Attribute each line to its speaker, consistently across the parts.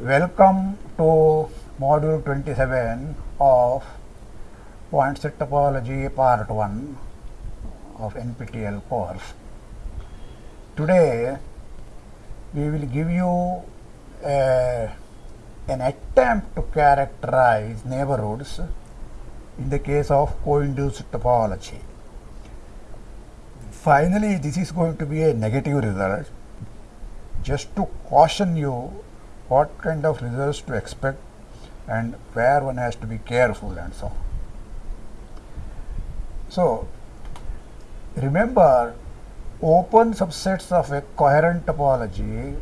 Speaker 1: Welcome to module 27 of point set topology part 1 of NPTEL course. Today we will give you a, an attempt to characterize neighborhoods in the case of co-induced topology. Finally, this is going to be a negative result just to caution you what kind of results to expect and where one has to be careful and so on. So, remember open subsets of a coherent topology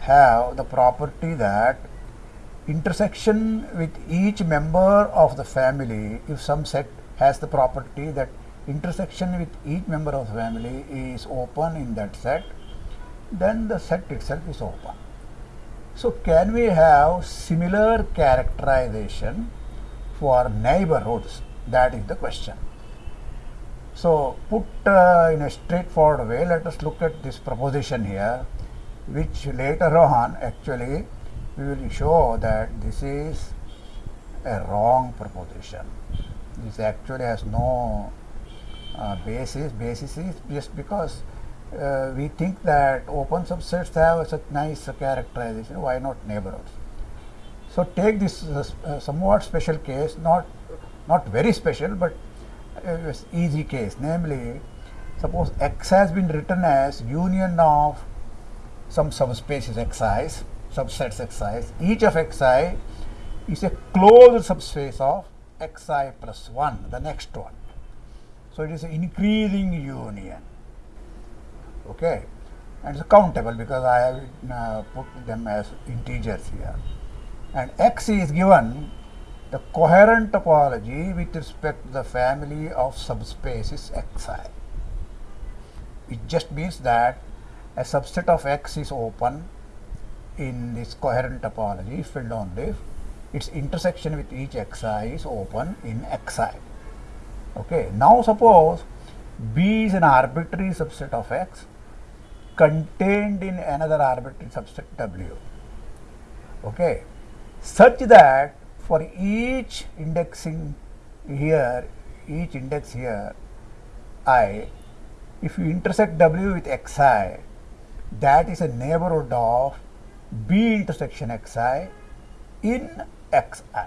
Speaker 1: have the property that intersection with each member of the family if some set has the property that intersection with each member of the family is open in that set then the set itself is open. So, can we have similar characterization for neighborhoods? That is the question. So, put uh, in a straightforward way, let us look at this proposition here, which later on actually we will show that this is a wrong proposition. This actually has no uh, basis. Basis is just because uh, we think that open subsets have such nice characterization, why not neighborhoods? So, take this uh, somewhat special case, not, not very special, but easy case, namely, suppose X has been written as union of some subspaces Xi, subsets Xi, each of Xi is a closed subspace of Xi plus 1, the next one. So, it is an increasing union. Okay? And it's countable because I have uh, put them as integers here. And x is given the coherent topology with respect to the family of subspaces xi. It just means that a subset of x is open in this coherent topology if and only if its intersection with each xi is open in xi. Okay. Now suppose B is an arbitrary subset of x contained in another arbitrary subset W. Okay. Such that for each indexing here, each index here i, if you intersect W with xi, that is a neighborhood of B intersection xi in xi.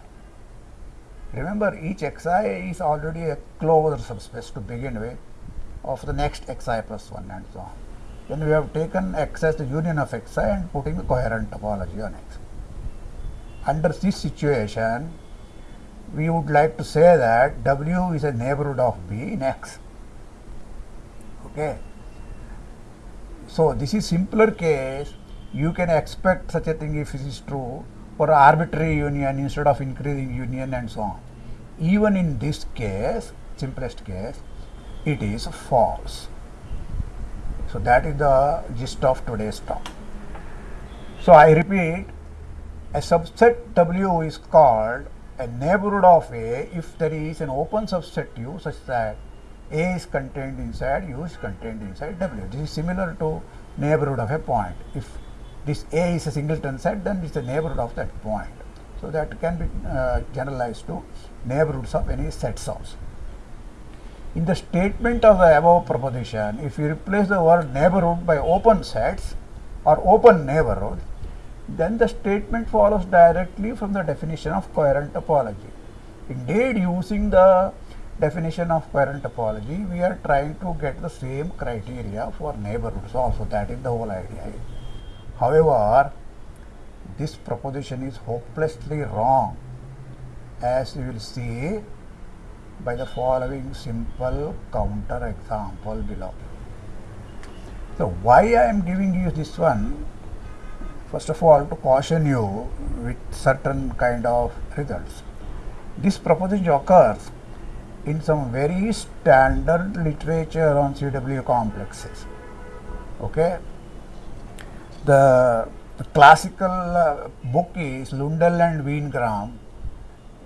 Speaker 1: Remember each xi is already a closed subspace to begin with of the next xi plus 1 and so on. Then we have taken x as the union of xi and putting the coherent topology on x. Under this situation, we would like to say that W is a neighborhood of B in x. Okay. So, this is simpler case, you can expect such a thing if this is true for arbitrary union instead of increasing union and so on. Even in this case, simplest case, it is false. So, that is the gist of today's talk. So, I repeat a subset W is called a neighborhood of A if there is an open subset U such that A is contained inside U is contained inside W. This is similar to neighborhood of a point. If this A is a singleton set then it is the neighborhood of that point. So, that can be uh, generalized to neighborhoods of any sets also. In the statement of the above proposition, if you replace the word neighborhood by open sets or open neighborhood, then the statement follows directly from the definition of coherent topology. Indeed, using the definition of coherent topology, we are trying to get the same criteria for neighborhoods also, that is the whole idea. However, this proposition is hopelessly wrong as you will see by the following simple counter example below. So, why I am giving you this one? First of all, to caution you with certain kind of results. This proposition occurs in some very standard literature on CW complexes. Okay. the, the classical uh, book is Lundell and Weingram,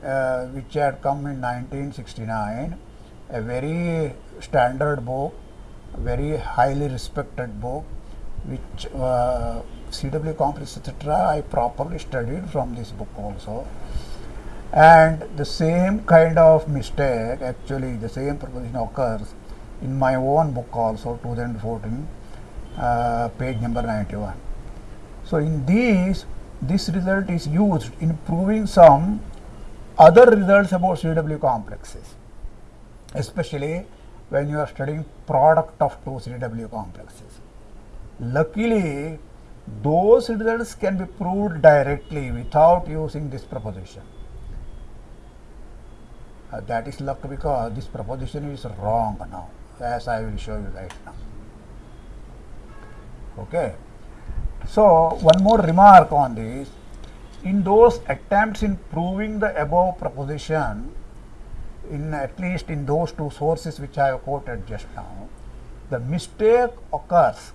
Speaker 1: uh, which had come in 1969, a very standard book, very highly respected book, which uh, CW complex etc. I properly studied from this book also. And the same kind of mistake, actually the same proposition occurs in my own book also 2014, uh, page number 91. So in these, this result is used in proving some other results about CW complexes, especially when you are studying product of two CW complexes. Luckily, those results can be proved directly without using this proposition. Uh, that is luck because this proposition is wrong now, as I will show you right now. Okay. So, one more remark on this. In those attempts in proving the above proposition, in at least in those two sources which I have quoted just now, the mistake occurs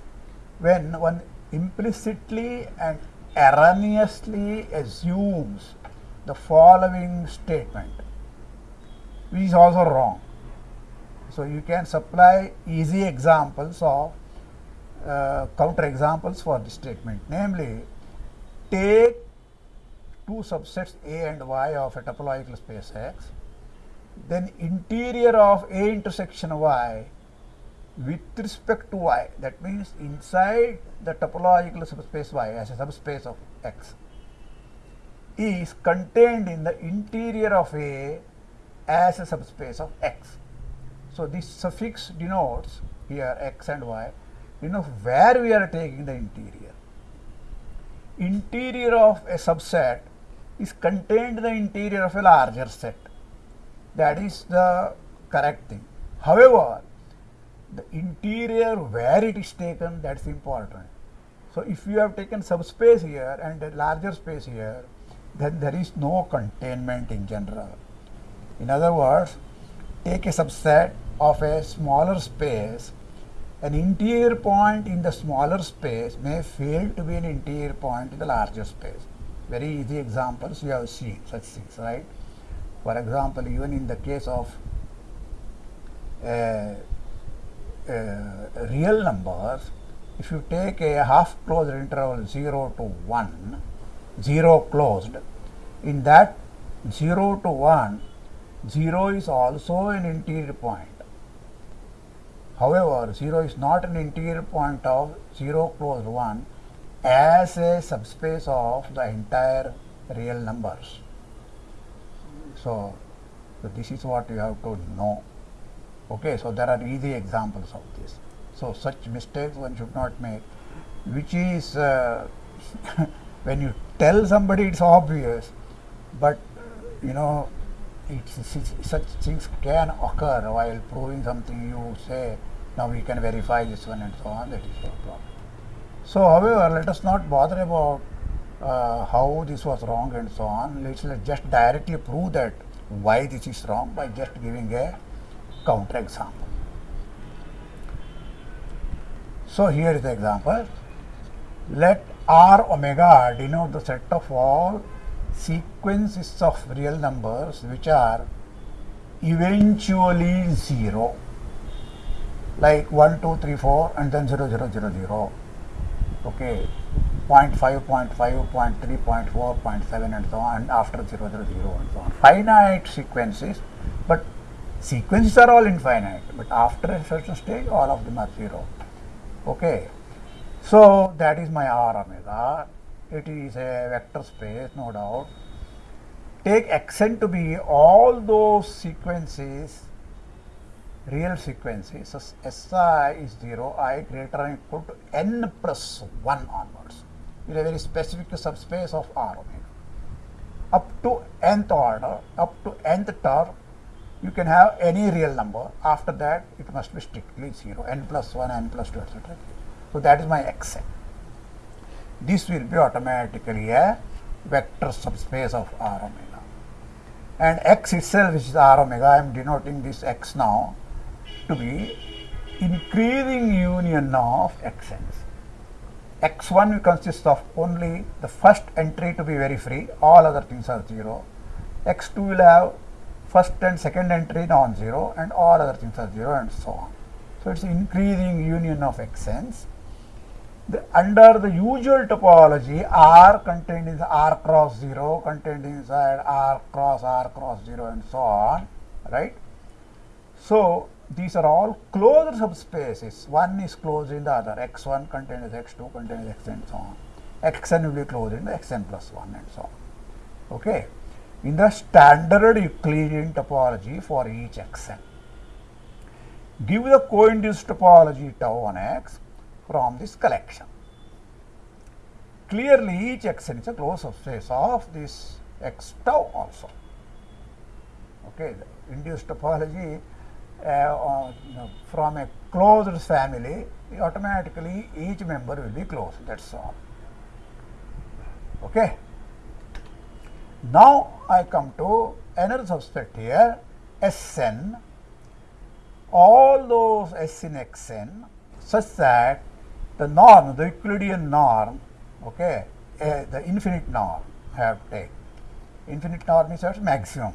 Speaker 1: when one implicitly and erroneously assumes the following statement, which is also wrong. So, you can supply easy examples of uh, counter examples for this statement, namely, take two subsets A and Y of a topological space X, then interior of A intersection Y with respect to y that means inside the topological subspace y as a subspace of x is contained in the interior of A as a subspace of x. So, this suffix denotes here x and y denotes where we are taking the interior. Interior of a subset is contained in the interior of a larger set that is the correct thing. However, the interior where it is taken that is important. So, if you have taken subspace here and a larger space here then there is no containment in general. In other words take a subset of a smaller space an interior point in the smaller space may fail to be an interior point in the larger space. Very easy examples you have seen such things right. For example even in the case of uh, Uh, real numbers, if you take a half closed interval 0 to 1, 0 closed, in that 0 to 1, 0 is also an interior point. However, 0 is not an interior point of 0 closed 1 as a subspace of the entire real numbers. So, so this is what you have to know. Okay, so there are easy examples of this. So such mistakes one should not make, which is uh, when you tell somebody it's obvious, but you know it's, it's, such things can occur while proving something. You say now we can verify this one and so on. That is your problem. So, however, let us not bother about uh, how this was wrong and so on. Let's, let's just directly prove that why this is wrong by just giving a counter example. So, here is the example. Let R omega denote the set of all sequences of real numbers which are eventually 0 like 1, 2, 3, 4 and then 0, 0, 0, 0. Okay. 0 0.5, 0 0.5, 0 0.3, 0 0.4, 0 0.7 and so on and after 0, 0, 0 and so on. Finite sequences but Sequences are all infinite, but after a certain stage, all of them are zero. Okay. So that is my R omega. It is a vector space, no doubt. Take xn to be all those sequences, real sequences. So Si is 0, i greater than equal to n plus 1 onwards. It is a very specific subspace of R omega. Up to nth order, up to nth term, you can have any real number after that it must be strictly 0 n plus 1 n plus 2 etc. So, that is my xn. This will be automatically a vector subspace of R omega and x itself which is R omega I am denoting this x now to be increasing union of xn's. x1 consists of only the first entry to be very free, all other things are 0. x2 will have first and second entry non-zero and all other things are 0 and so on. So, it is increasing union of xn's. The, under the usual topology R contained in R cross 0 contained inside R cross R cross 0 and so on right. So, these are all closed subspaces. One is closed in the other. X1 contains X2 contains X and so on. Xn will be closed in the Xn plus 1 and so on. Okay. In the standard Euclidean topology for each Xn. Give the co-induced topology tau on X from this collection. Clearly each Xn is a closed subspace of this X tau also. Okay. The induced topology uh, from a closed family, automatically each member will be closed. That's all. Okay. Now I come to another subset here, Sn. All those S in Xn such that the norm, the Euclidean norm, okay, uh, the infinite norm have taken. Infinite norm is maximum,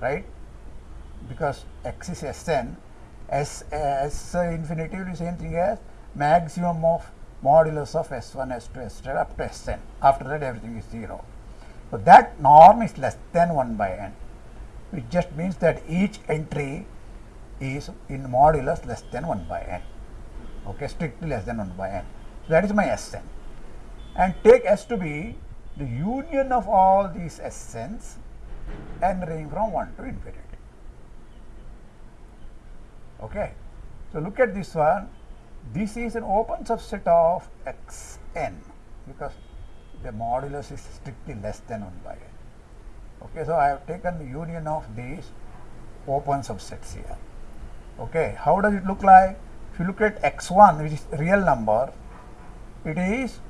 Speaker 1: right? because x is Sn, S, S will be same thing as maximum of modulus of S1, S2, S3 up to Sn. After that everything is 0. So, that norm is less than 1 by n, which just means that each entry is in modulus less than 1 by n, okay, strictly less than 1 by n. So, that is my Sn. And take S to be the union of all these Sns n ranging from 1 to infinity. Okay. So, look at this one. This is an open subset of x n because the modulus is strictly less than 1 by n. Okay. So, I have taken the union of these open subsets here. Okay. How does it look like? If you look at x 1 which is real number, it is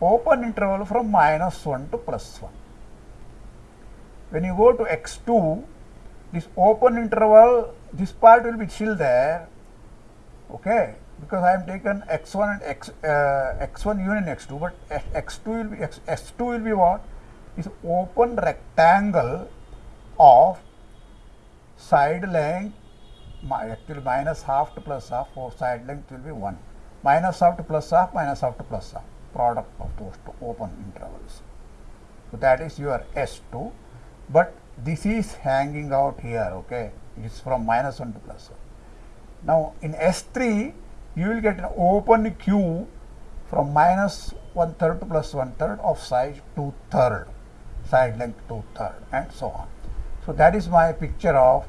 Speaker 1: open interval from minus 1 to plus 1. When you go to x 2, this open interval this part will be still there okay because I am taken x1 and x uh, x1 union x2 but x2 will be x, x2 will be what is open rectangle of side length actually minus half to plus half for side length will be 1 minus half to plus half minus half to plus half product of those two open intervals. So, that is your S2, but this is hanging out here okay it is from minus 1 to plus 1. Now, in S3 you will get an open cube from minus one third to plus one third of side two third, side length two third, and so on. So, that is my picture of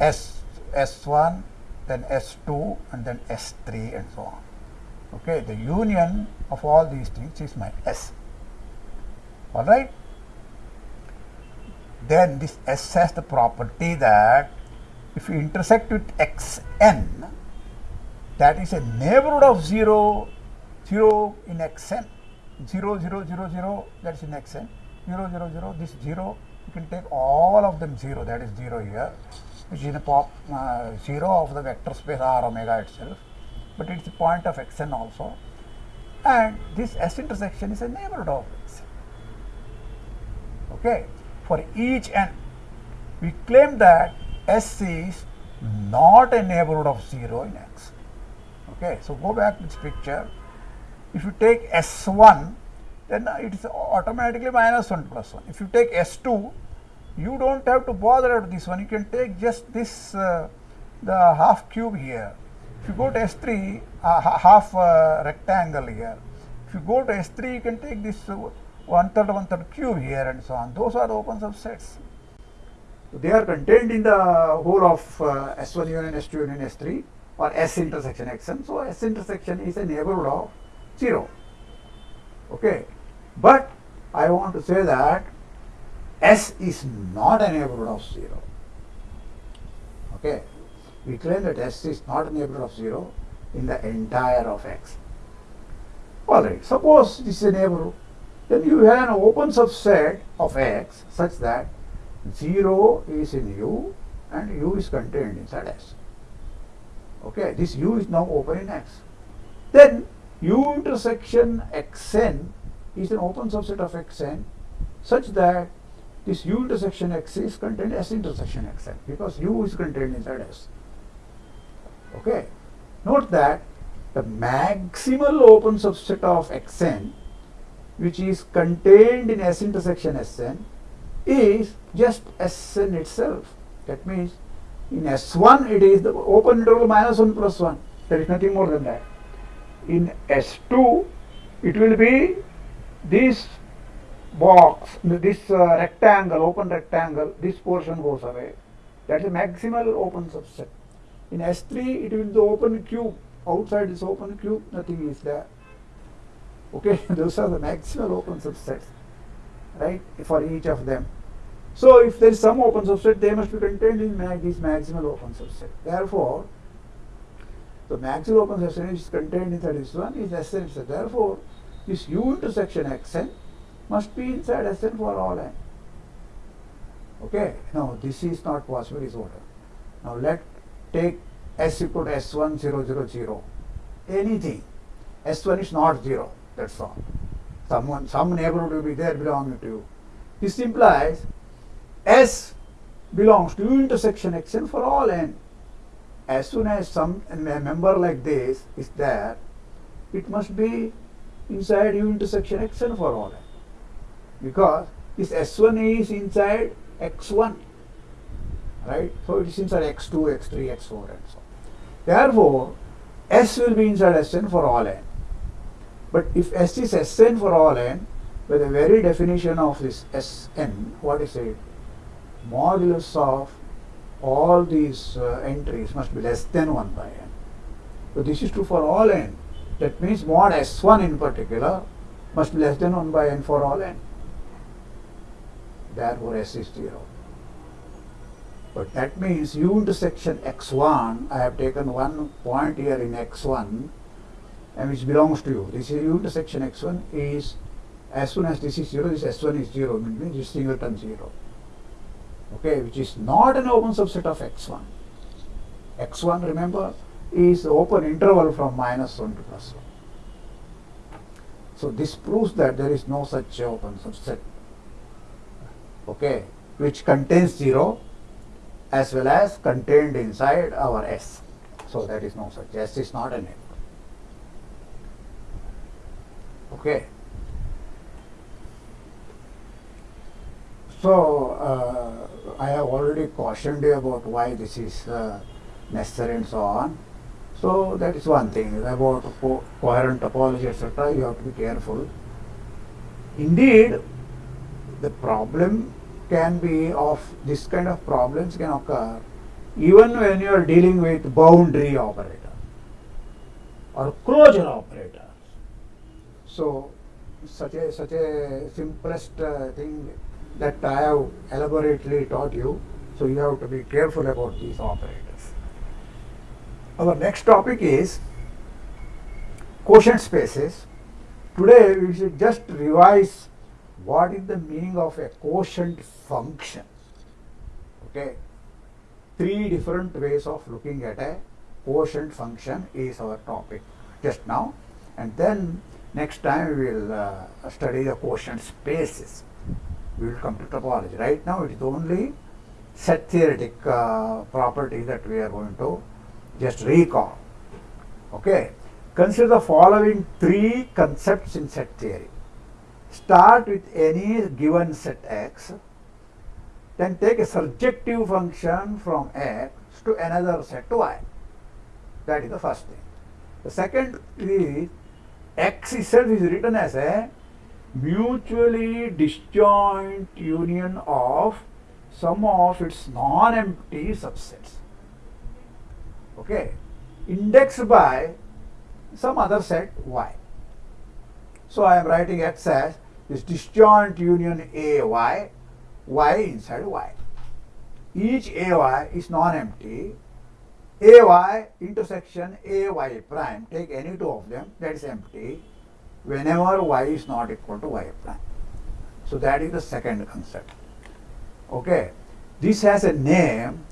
Speaker 1: S, S1, then S2 and then S3 and so on. Okay, the union of all these things is my S. Alright. Then this S has the property that if you intersect with xn, that is a neighborhood of 0, 0 in xn, 0, 0, 0, 0, that is in xn, 0, 0, 0, this 0, you can take all of them 0, that is 0 here, which is a pop, uh, 0 of the vector space R omega itself, but it is a point of xn also. And this S intersection is a neighborhood of xn. Okay. For each n, we claim that S is not a neighborhood of 0 in x. Okay, so go back to this picture. If you take S1, then it is automatically minus 1 plus 1. If you take S2, you don't have to bother with this one. You can take just this, uh, the half cube here. If you go to S3, uh, half uh, rectangle here. If you go to S3, you can take this one third, one third cube here and so on. Those are the open subsets. They are contained in the whole of uh, S1 union, S2 union, S3 or S intersection Xn. So, S intersection is a neighborhood of 0. Okay. But I want to say that S is not a neighborhood of 0. Okay. We claim that S is not a neighborhood of 0 in the entire of X. Alright, suppose this is a neighborhood, then you have an open subset of X such that 0 is in U and U is contained inside S. Okay, this U is now open in X. then U intersection Xn is an open subset of Xn such that this U intersection X is contained S intersection Xn because U is contained inside S. Okay. Note that the maximal open subset of Xn which is contained in S intersection Sn is just Sn itself. That means in S1 it is the open interval minus 1 plus 1. There is nothing more than that. In S2 it will be this box, this uh, rectangle, open rectangle, this portion goes away. That is maximal open subset. In S3 it will be the open cube. Outside this open cube nothing is there. Okay, those are the maximal open subsets, right, for each of them. So if there is some open subset, they must be contained in mag this maximal open subset. Therefore, the maximal open subset is contained inside this one is Sn. So therefore, this U intersection Xn must be inside Sn for all n. Okay, now this is not possible is order. Now let take S equal to S1 0 0 0. Anything. S1 is not 0. That's all. Someone, some neighborhood will be there belonging to you. This implies S belongs to intersection Xn for all n. As soon as some member like this is there, it must be inside U intersection Xn for all n. Because this S1 is inside X1. Right? So it is inside X2, X3, X4 and so on. Therefore, S will be inside Sn for all n. But if S is Sn for all n, by the very definition of this Sn, what is it? Modulus of all these uh, entries must be less than 1 by n. So this is true for all n. That means mod S1 in particular must be less than 1 by n for all n. Therefore S is 0. But that means U intersection x1, I have taken one point here in x1 and which belongs to U. This is U intersection x1 is as soon as this is 0, this s1 is 0, means this singleton 0. Okay, which is not an open subset of x1. x1, remember, is the open interval from minus 1 to plus 1. So this proves that there is no such open subset, okay, which contains 0 as well as contained inside our S. So that is no such. S is not a name. Okay. So uh, I have already cautioned you about why this is uh, necessary and so on. So that is one thing about co coherent topology etc. You have to be careful. Indeed, the problem can be of this kind of problems can occur even when you are dealing with boundary operator or closure operator. So such a such a simplest uh, thing that I have elaborately taught you. So you have to be careful about these operators. Our next topic is quotient spaces. Today we should just revise what is the meaning of a quotient function. Okay, three different ways of looking at a quotient function is our topic just now, and then next time we will uh, study the quotient spaces. We will come to topology. Right now it is only set theoretic uh, property that we are going to just recall. Okay, consider the following three concepts in set theory start with any given set x, then take a surjective function from x to another set to y. That is the first thing. The second is x itself is written as a mutually disjoint union of some of its non-empty subsets. Okay, indexed by some other set y. So I am writing x as this disjoint union a y y inside Y. Each AY is non-empty. AY intersection AY prime, take any two of them, that is empty, whenever Y is not equal to Y prime. So that is the second concept. Okay. This has a name,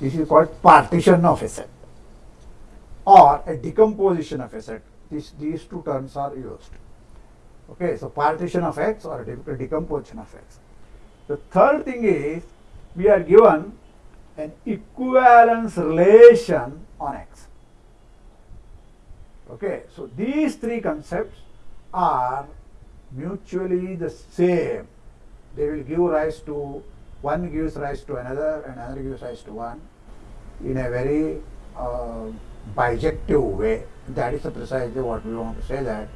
Speaker 1: this is called partition of a set or a decomposition of a set This, these two terms are used. Okay, so partition of x or de- decomposition of x. The third thing is we are given an equivalence relation on x. Okay, so these three concepts are mutually the same. They will give rise to one gives rise to another, and another gives rise to one in a very uh, bijective way. That is precisely what we want to say that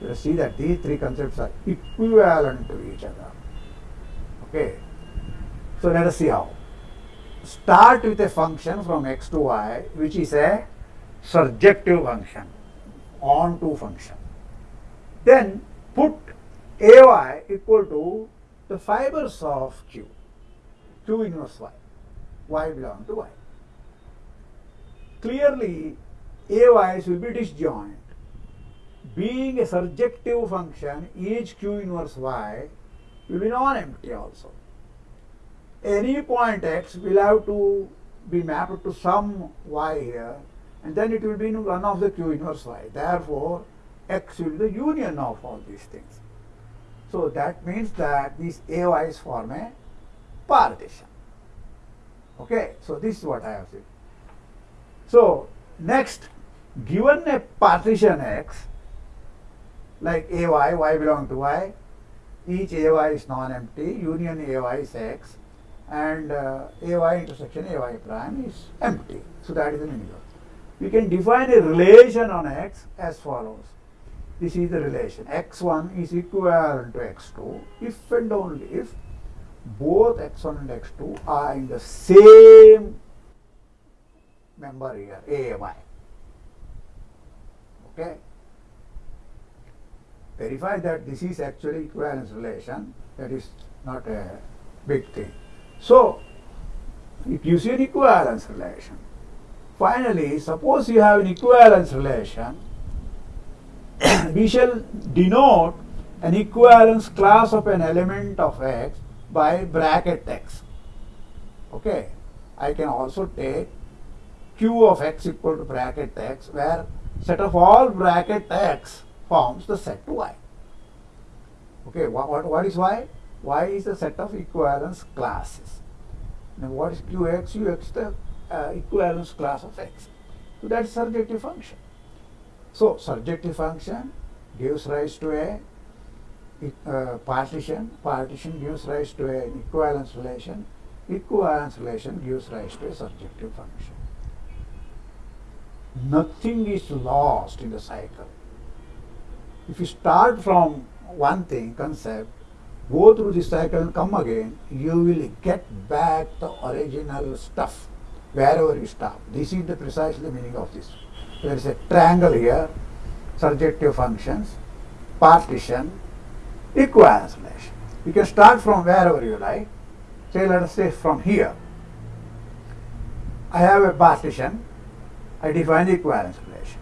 Speaker 1: you see that these three concepts are equivalent to each other. Okay. So let us see how. Start with a function from x to y, which is a surjective function, onto function. Then put ay equal to the fibers of q, q inverse y, y belong to y. Clearly, ay's will be disjoint. Being a surjective function, each q inverse y will be non-empty also. Any point x will have to be mapped to some y here and then it will be in one of the q inverse y. Therefore, x will be the union of all these things. So that means that these AYs form a partition. Okay, so this is what I have said. So next, given a partition X, like AY, Y belong to Y, each AY is non-empty, union AY is X, and uh, AY intersection AY prime is empty. So that is of it. We can define a relation on X as follows. This is the relation. X1 is equivalent to X2 if and only if both X1 and X2 are in the same member here, AMI. Okay? Verify that this is actually equivalence relation. That is not a big thing. So, it gives you an equivalence relation. Finally, suppose you have an equivalence relation, we shall denote an equivalence class of an element of x by bracket x. Okay, I can also take q of x equal to bracket x where set of all bracket x forms the set y. Okay, what, what, what is y? y is the set of equivalence classes. Now what is qx? ux the uh, equivalence class of x. So that is surjective function. So surjective function gives rise to a uh, partition. Partition gives rise to an equivalence relation. Equivalence relation gives rise to a surjective function. Nothing is lost in the cycle. If you start from one thing, concept, go through the cycle and come again, you will get back the original stuff wherever you stop. This is the precisely the meaning of this. There is a triangle here, surjective functions, partition, equivalence relation. You can start from wherever you like. Say, let us say from here. I have a partition, I define the equivalence relation.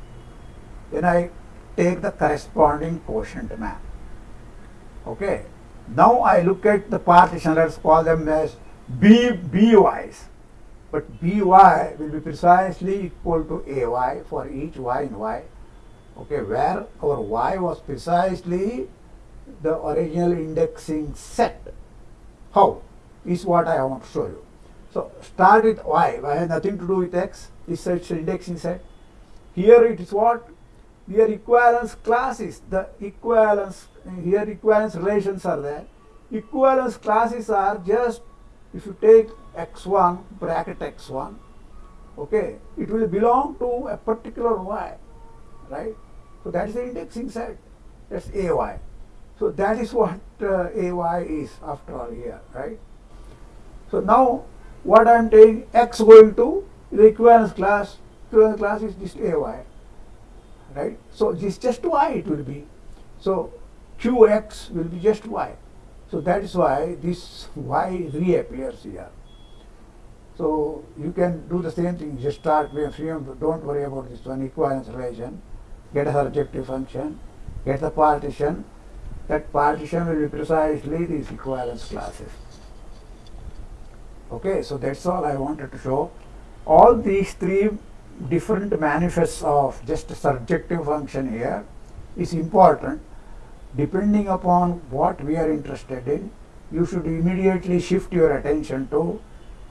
Speaker 1: Then I take the corresponding quotient map. Okay. Now I look at the partition, let's call them as B, BYs. But BY will be precisely equal to AY for each Y in Y. Okay, where our Y was precisely the original indexing set. How? Is what I want to show you. So start with Y. Y has nothing to do with X. This is such indexing set. Here it is what? Here equivalence classes. The equivalence here equivalence relations are there. Equivalence classes are just if you take x1 bracket x1, okay, it will belong to a particular y, right? So that is the indexing set. That's ay. So that is what uh, ay is after all here, right? So now what I am taking x going to the equivalence class. Equivalence class is just ay, right? So this just y it will be. So qx will be just y. So that is why this y reappears here. So you can do the same thing, just start with don't worry about this one equivalence relation, get a surjective function, get the partition, that partition will be precisely these equivalence classes. Okay, so that's all I wanted to show. All these three different manifests of just a surjective function here is important. Depending upon what we are interested in, you should immediately shift your attention to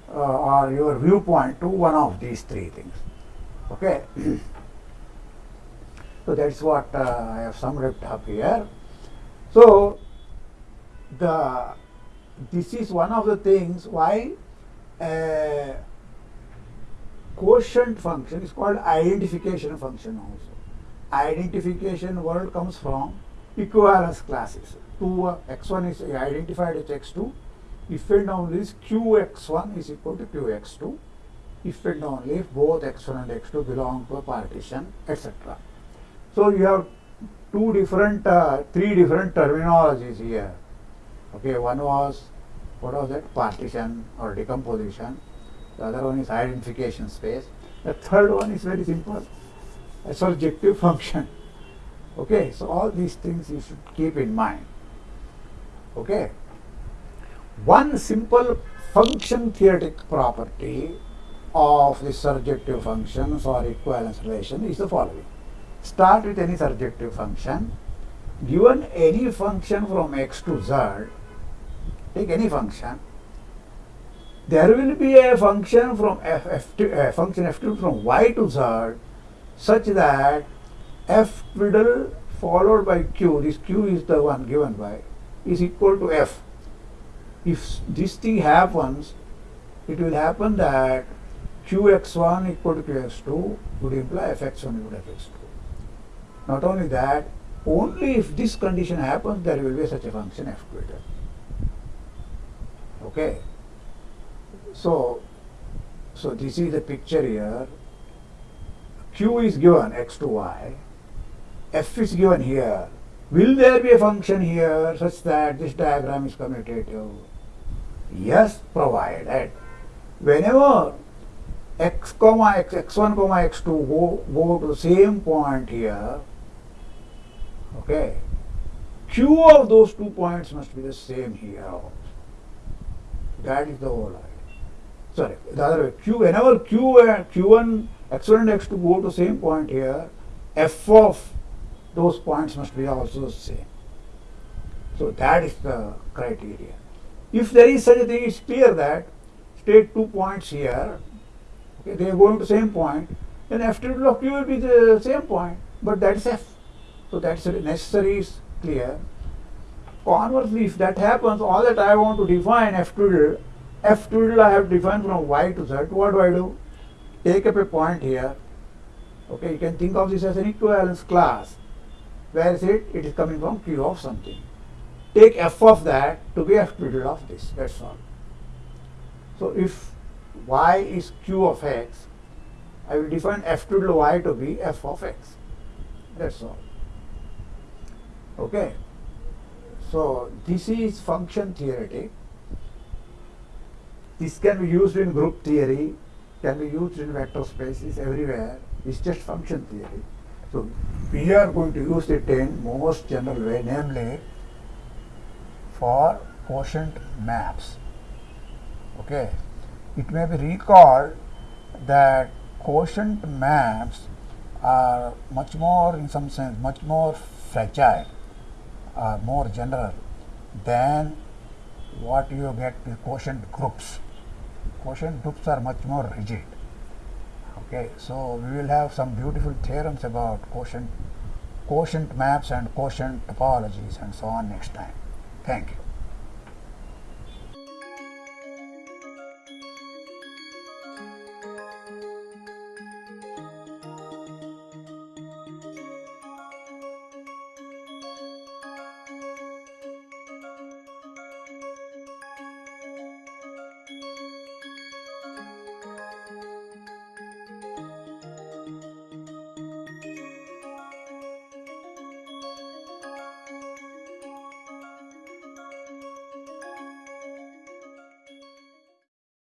Speaker 1: uh, or your viewpoint to one of these three things. Okay. so that's what uh, I have summed it up here. So the this is one of the things why a quotient function is called identification function also. Identification word comes from equivalence classes. Two uh, x1 is identified as x2 if and only if qx1 is equal to qx2 if and only if both x1 and x2 belong to a partition etc. So you have two different, uh, three different terminologies here. Okay, one was, what was that, partition or decomposition. The other one is identification space. The third one is very simple, a surjective function. Okay, so all these things you should keep in mind. Okay. One simple function theoretic property of the surjective functions or equivalence relation is the following. Start with any surjective function. Given any function from x to z, take any function, there will be a function from f, f to, a function f from y to z such that f twiddle followed by q, this q is the one given by, is equal to f. If this thing happens, it will happen that qx1 equal to qx2 would imply fx1 equal to fx2. Not only that, only if this condition happens, there will be such a function f twiddle. Okay. So, so this is the picture here. Q is given x to y, f is given here. Will there be a function here such that this diagram is commutative? Yes, provided whenever x comma x x1 comma x2 go, go to the same point here, okay, q of those two points must be the same here also. That is the whole idea sorry, the other way, q, whenever q and q1, x1 and x2 go to same point here, f of those points must be also same. So that is the criteria. If there is such a thing, it's clear that state two points here, okay, they are going to same point, then f triple of q will be the same point, but that is f. So that's necessary is clear. Conversely, if that happens, all that I want to define f twiddle f twiddle I have defined from y to z. What do I do? Take up a point here. Okay, you can think of this as an equivalence class. Where is it? It is coming from q of something. Take f of that to be f twiddle of this. That's all. So if y is q of x, I will define f twiddle y to be f of x. That's all. Okay. So this is function theoretic. This can be used in group theory, can be used in vector spaces everywhere. It's just function theory. So we are going to use it in most general way, namely for quotient maps. Okay. It may be recalled that quotient maps are much more, in some sense, much more fragile, or more general than what you get with quotient groups quotient groups are much more rigid. Okay, so we will have some beautiful theorems about quotient, quotient maps and quotient topologies and so on next time. Thank you.